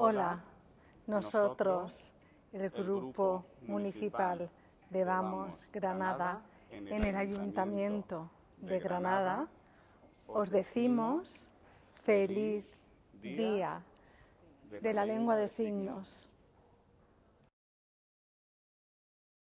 Hola, nosotros, el Grupo Municipal de Vamos Granada, en el Ayuntamiento de Granada, os decimos feliz día de la lengua de signos.